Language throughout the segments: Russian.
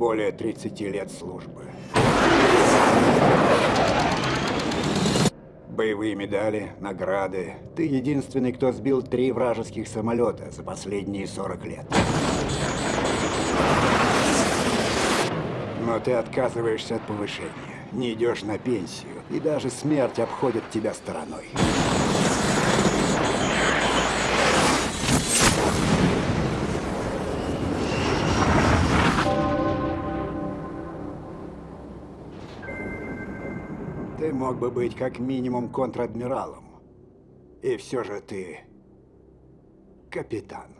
более 30 лет службы. Боевые медали, награды. Ты единственный, кто сбил три вражеских самолета за последние 40 лет. Но ты отказываешься от повышения, не идешь на пенсию, и даже смерть обходит тебя стороной. Ты мог бы быть как минимум контр-адмиралом. И все же ты капитан.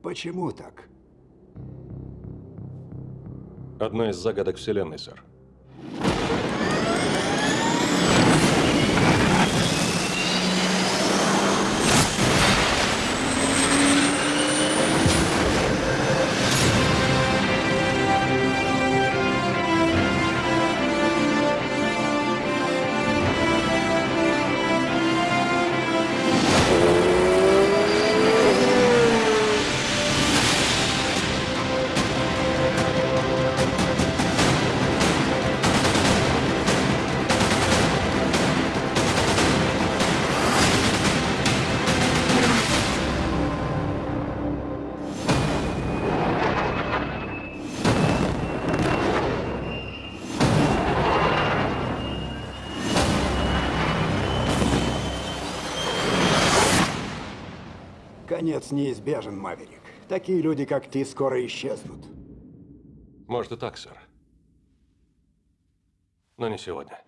Почему так? Одна из загадок Вселенной, сэр. Конец неизбежен, Маверик. Такие люди, как ты, скоро исчезнут. Может и так, сэр. Но не сегодня.